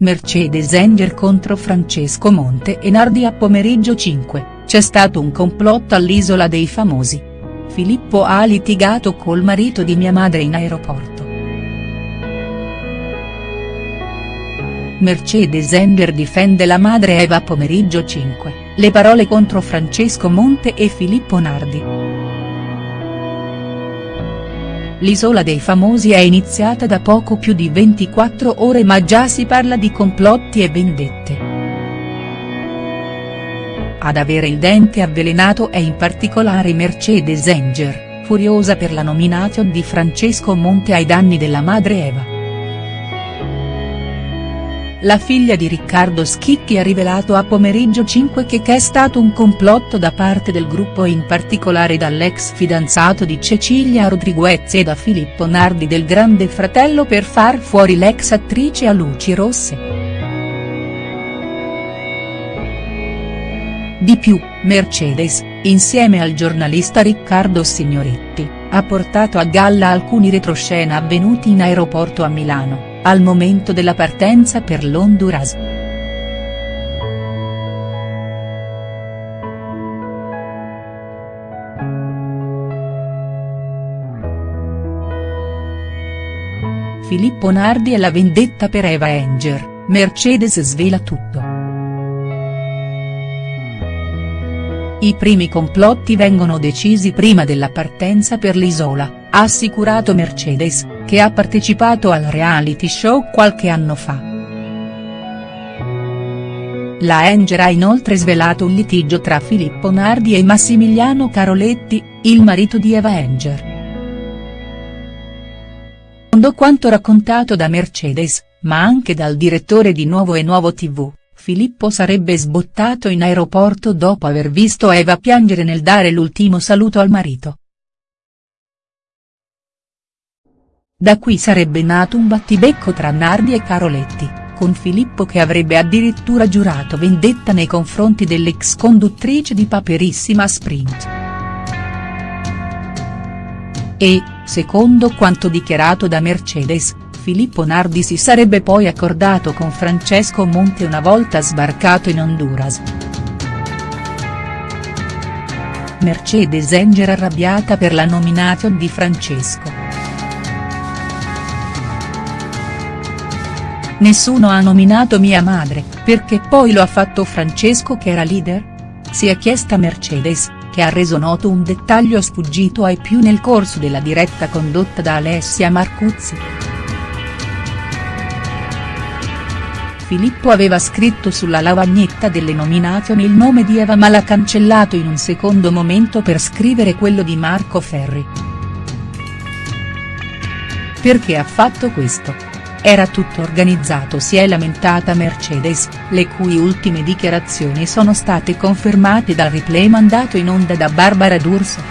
Mercedes Enger contro Francesco Monte e Nardi a pomeriggio 5, c'è stato un complotto all'Isola dei Famosi. Filippo ha litigato col marito di mia madre in aeroporto. Mercedes Enger difende la madre Eva pomeriggio 5, le parole contro Francesco Monte e Filippo Nardi. L'Isola dei Famosi è iniziata da poco più di 24 ore ma già si parla di complotti e vendette. Ad avere il dente avvelenato è in particolare Mercedes Enger, furiosa per la nomination di Francesco Monte ai danni della madre Eva. La figlia di Riccardo Schicchi ha rivelato a pomeriggio 5 che è stato un complotto da parte del gruppo e in particolare dall'ex fidanzato di Cecilia Rodriguez e da Filippo Nardi del Grande Fratello per far fuori l'ex attrice a luci rosse. Di più, Mercedes, insieme al giornalista Riccardo Signoretti, ha portato a galla alcuni retroscena avvenuti in aeroporto a Milano al momento della partenza per l'Honduras. Filippo Nardi e la vendetta per Eva Enger, Mercedes svela tutto. I primi complotti vengono decisi prima della partenza per l'isola, ha assicurato Mercedes, che ha partecipato al reality show qualche anno fa. La Enger ha inoltre svelato un litigio tra Filippo Nardi e Massimiliano Caroletti, il marito di Eva Enger. Secondo quanto raccontato da Mercedes, ma anche dal direttore di Nuovo e Nuovo TV, Filippo sarebbe sbottato in aeroporto dopo aver visto Eva piangere nel dare l'ultimo saluto al marito. Da qui sarebbe nato un battibecco tra Nardi e Caroletti, con Filippo che avrebbe addirittura giurato vendetta nei confronti dell'ex conduttrice di Paperissima Sprint. E, secondo quanto dichiarato da Mercedes, Filippo Nardi si sarebbe poi accordato con Francesco Monte una volta sbarcato in Honduras. Mercedes Enger arrabbiata per la nomination di Francesco. Nessuno ha nominato mia madre, perché poi lo ha fatto Francesco che era leader? Si è chiesta Mercedes, che ha reso noto un dettaglio sfuggito ai più nel corso della diretta condotta da Alessia Marcuzzi. Filippo aveva scritto sulla lavagnetta delle nomination il nome di Eva ma l'ha cancellato in un secondo momento per scrivere quello di Marco Ferri. Perché ha fatto questo? Era tutto organizzato si è lamentata Mercedes, le cui ultime dichiarazioni sono state confermate dal replay mandato in onda da Barbara D'Urso.